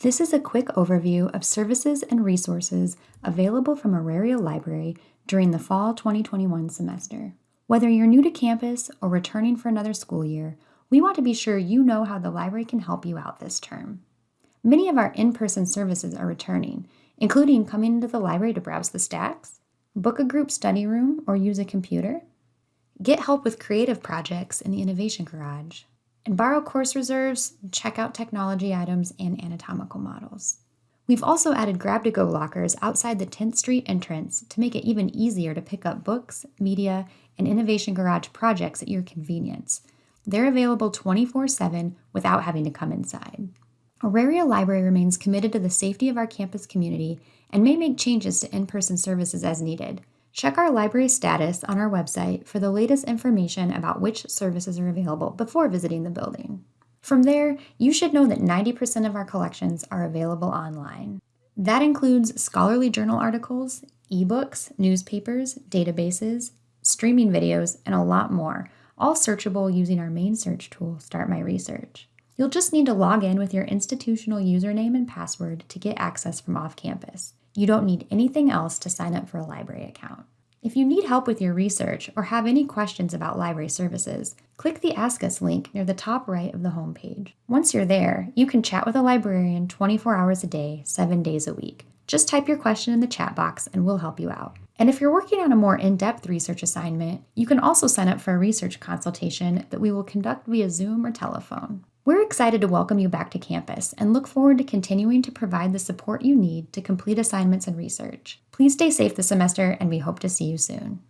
This is a quick overview of services and resources available from Auraria Library during the fall 2021 semester. Whether you're new to campus or returning for another school year, we want to be sure you know how the library can help you out this term. Many of our in-person services are returning, including coming into the library to browse the stacks, book a group study room or use a computer, get help with creative projects in the Innovation Garage, and borrow course reserves, check out technology items, and anatomical models. We've also added grab-to-go lockers outside the 10th Street entrance to make it even easier to pick up books, media, and Innovation Garage projects at your convenience. They're available 24-7 without having to come inside. Auraria Library remains committed to the safety of our campus community and may make changes to in-person services as needed. Check our library status on our website for the latest information about which services are available before visiting the building. From there, you should know that 90% of our collections are available online. That includes scholarly journal articles, ebooks, newspapers, databases, streaming videos, and a lot more, all searchable using our main search tool, Start My Research. You'll just need to log in with your institutional username and password to get access from off campus. You don't need anything else to sign up for a library account. If you need help with your research or have any questions about library services, click the Ask Us link near the top right of the homepage. Once you're there, you can chat with a librarian 24 hours a day, 7 days a week. Just type your question in the chat box and we'll help you out. And if you're working on a more in-depth research assignment, you can also sign up for a research consultation that we will conduct via Zoom or telephone. We're excited to welcome you back to campus and look forward to continuing to provide the support you need to complete assignments and research. Please stay safe this semester and we hope to see you soon.